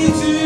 You.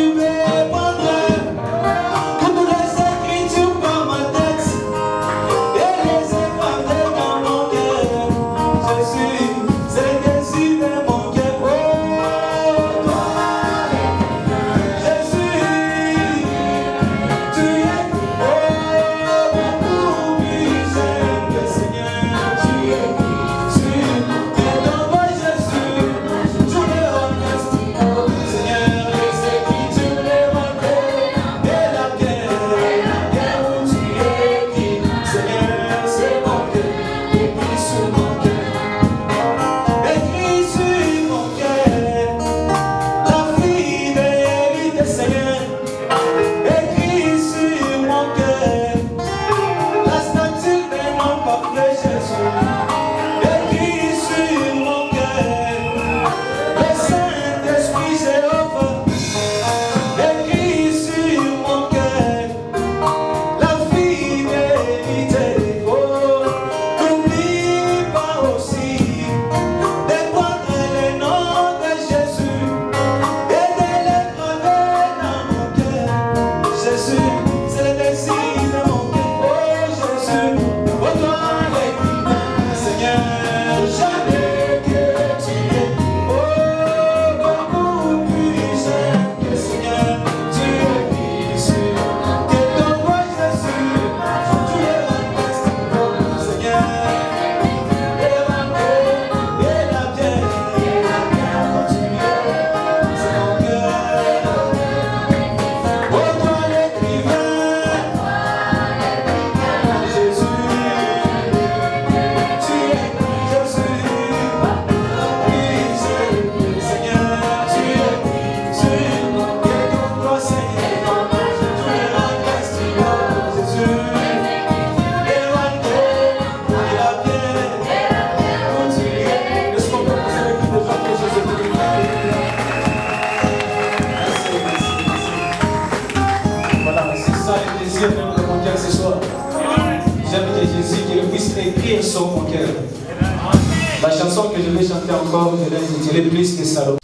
La chanson que je vais chanter encore, je l'ai intitulée Plus que Salomon.